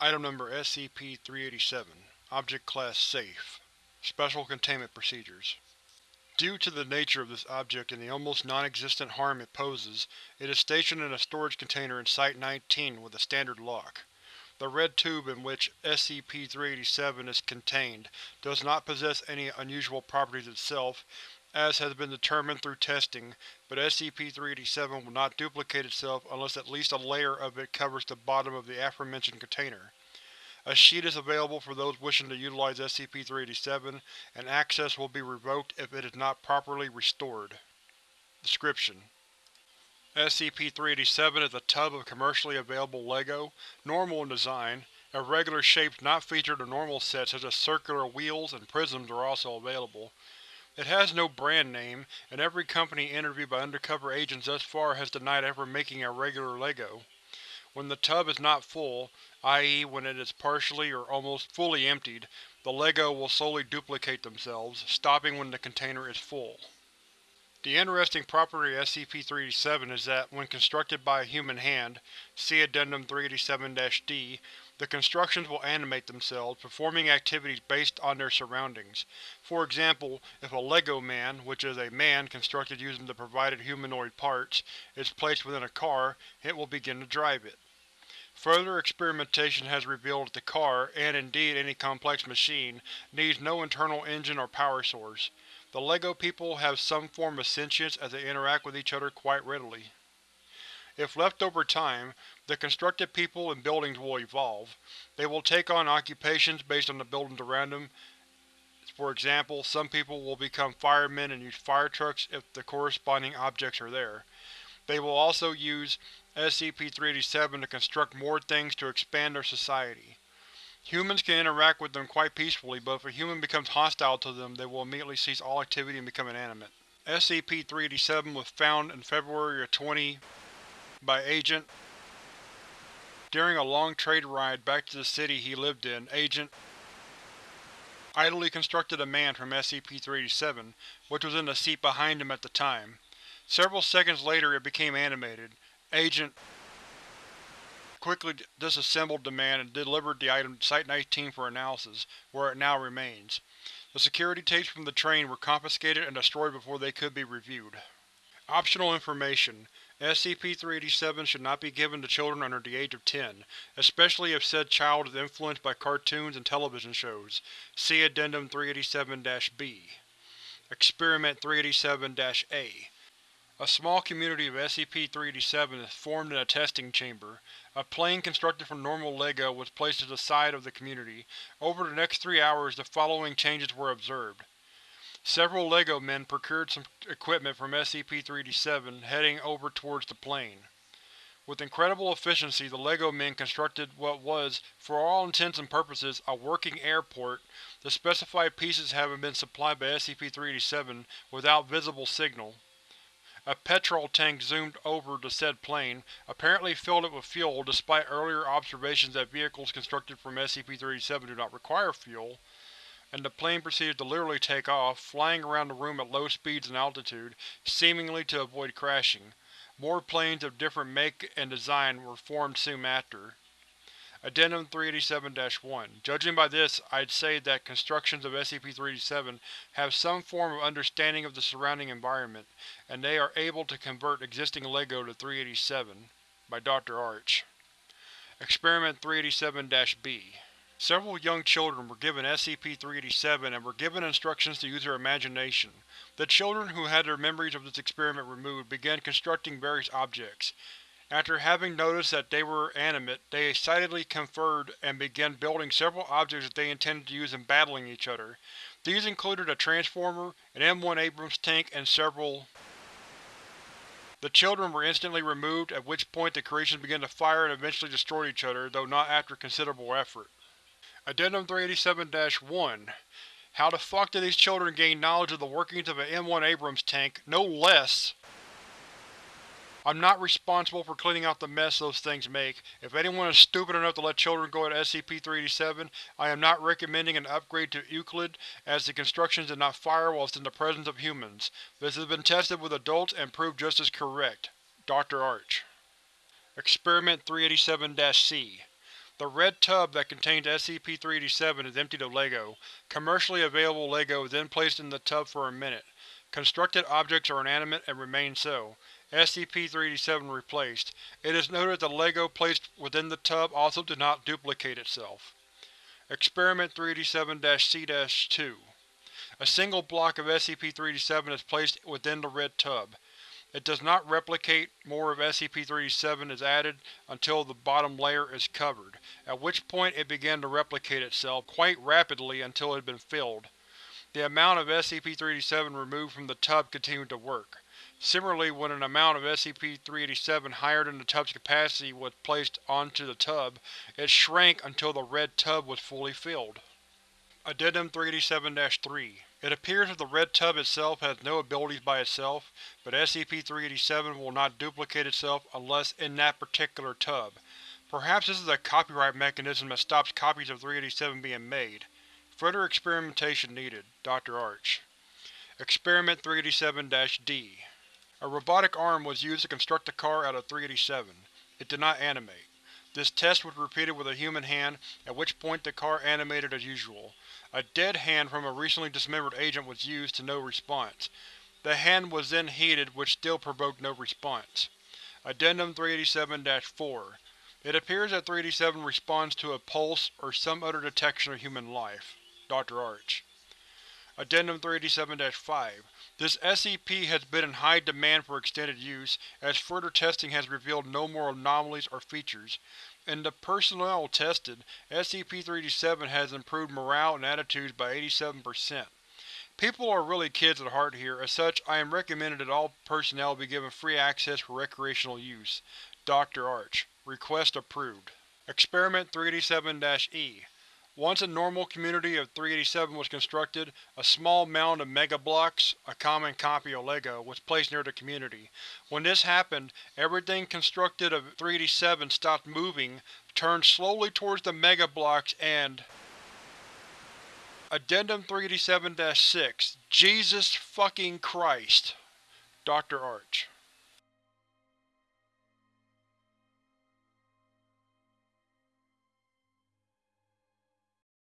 Item Number SCP-387 Object Class Safe Special Containment Procedures Due to the nature of this object and the almost non-existent harm it poses, it is stationed in a storage container in Site-19 with a standard lock. The red tube in which SCP-387 is contained does not possess any unusual properties itself, as has been determined through testing, but SCP-387 will not duplicate itself unless at least a layer of it covers the bottom of the aforementioned container. A sheet is available for those wishing to utilize SCP-387, and access will be revoked if it is not properly restored. Description: SCP-387 is a tub of commercially available LEGO, normal in design. Irregular shapes not featured in normal sets such as circular wheels and prisms are also available. It has no brand name, and every company interviewed by undercover agents thus far has denied ever making a regular LEGO. When the tub is not full, i.e. when it is partially or almost fully emptied, the LEGO will slowly duplicate themselves, stopping when the container is full. The interesting property of SCP-387 is that, when constructed by a human hand see Addendum 387-D, the constructions will animate themselves, performing activities based on their surroundings. For example, if a LEGO man, which is a man constructed using the provided humanoid parts, is placed within a car, it will begin to drive it. Further experimentation has revealed that the car, and indeed any complex machine, needs no internal engine or power source. The LEGO people have some form of sentience as they interact with each other quite readily. If left over time, the constructed people and buildings will evolve. They will take on occupations based on the buildings around them. For example, some people will become firemen and use fire trucks if the corresponding objects are there. They will also use SCP-387 to construct more things to expand their society. Humans can interact with them quite peacefully, but if a human becomes hostile to them, they will immediately cease all activity and become inanimate. SCP-387 was found in February of 20 by Agent. During a long trade ride back to the city he lived in, Agent idly constructed a man from SCP-387, which was in the seat behind him at the time. Several seconds later it became animated. Agent quickly disassembled the man and delivered the item to Site-19 for analysis, where it now remains. The security tapes from the train were confiscated and destroyed before they could be reviewed. Optional information: SCP-387 should not be given to children under the age of 10, especially if said child is influenced by cartoons and television shows. See Addendum 387-B. Experiment 387-A A small community of SCP-387 is formed in a testing chamber. A plane constructed from normal LEGO was placed to the side of the community. Over the next three hours the following changes were observed. Several LEGO men procured some equipment from SCP-387, heading over towards the plane. With incredible efficiency the LEGO men constructed what was, for all intents and purposes, a working airport, the specified pieces having been supplied by SCP-387 without visible signal. A petrol tank zoomed over the said plane, apparently filled it with fuel despite earlier observations that vehicles constructed from SCP-387 do not require fuel and the plane proceeded to literally take off, flying around the room at low speeds and altitude, seemingly to avoid crashing. More planes of different make and design were formed soon after. Addendum 387-1 Judging by this, I'd say that constructions of SCP-387 have some form of understanding of the surrounding environment, and they are able to convert existing LEGO to 387. By Dr. Arch. Experiment 387-B Several young children were given SCP-387 and were given instructions to use their imagination. The children who had their memories of this experiment removed began constructing various objects. After having noticed that they were animate, they excitedly conferred and began building several objects that they intended to use in battling each other. These included a transformer, an M1 Abrams tank, and several the children were instantly removed, at which point the creations began to fire and eventually destroyed each other, though not after considerable effort. Addendum 387-1 How the fuck did these children gain knowledge of the workings of an M1 Abrams tank, no less? I'm not responsible for cleaning out the mess those things make. If anyone is stupid enough to let children go at SCP-387, I am not recommending an upgrade to Euclid, as the constructions did not fire whilst in the presence of humans. This has been tested with adults and proved just as correct. Dr. Arch Experiment 387-C The red tub that contains SCP-387 is emptied of LEGO. Commercially available LEGO is then placed in the tub for a minute. Constructed objects are inanimate and remain so. SCP-387 replaced. It is noted that the LEGO placed within the tub also does not duplicate itself. Experiment 387-C-2 A single block of SCP-387 is placed within the red tub. It does not replicate, more of SCP-387 is added until the bottom layer is covered, at which point it began to replicate itself quite rapidly until it had been filled. The amount of SCP-387 removed from the tub continued to work. Similarly, when an amount of SCP-387 higher than the tub's capacity was placed onto the tub, it shrank until the red tub was fully filled. Addendum 387-3 It appears that the red tub itself has no abilities by itself, but SCP-387 will not duplicate itself unless in that particular tub. Perhaps this is a copyright mechanism that stops copies of 387 being made. Further experimentation needed. Dr. Arch Experiment 387-D A robotic arm was used to construct a car out of 387. It did not animate. This test was repeated with a human hand, at which point the car animated as usual. A dead hand from a recently dismembered agent was used to no response. The hand was then heated which still provoked no response. Addendum 387-4 It appears that 387 responds to a pulse or some other detection of human life. Dr. Arch Addendum 387-5 This SCP has been in high demand for extended use, as further testing has revealed no more anomalies or features. In the personnel tested, SCP-387 has improved morale and attitudes by 87%. People are really kids at heart here, as such I am recommending that all personnel be given free access for recreational use. Dr. Arch. Request approved. Experiment 387-E Once a normal community of 387 was constructed, a small mound of Megablocks, a common copy of LEGO, was placed near the community. When this happened, everything constructed of 387 stopped moving, turned slowly towards the Megablocks and… Addendum 387-6 Jesus fucking Christ. Dr. Arch